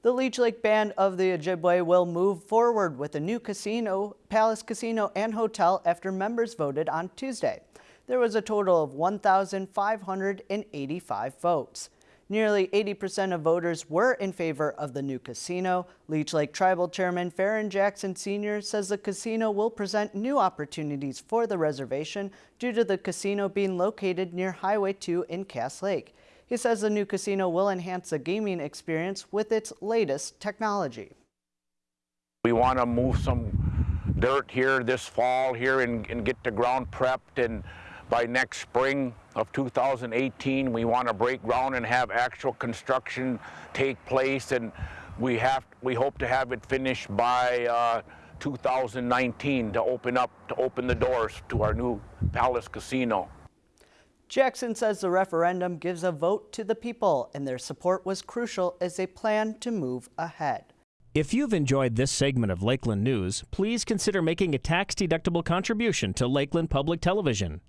The Leech Lake Band of the Ojibwe will move forward with a new casino, Palace Casino and Hotel after members voted on Tuesday. There was a total of 1,585 votes. Nearly 80% of voters were in favor of the new casino. Leech Lake Tribal Chairman Faron Jackson Sr. says the casino will present new opportunities for the reservation due to the casino being located near Highway 2 in Cass Lake. He says the new casino will enhance the gaming experience with its latest technology. We want to move some dirt here this fall here and, and get the ground prepped and by next spring of 2018 we want to break ground and have actual construction take place and we have we hope to have it finished by uh, 2019 to open up to open the doors to our new Palace Casino. Jackson says the referendum gives a vote to the people and their support was crucial as they plan to move ahead. If you've enjoyed this segment of Lakeland News, please consider making a tax-deductible contribution to Lakeland Public Television.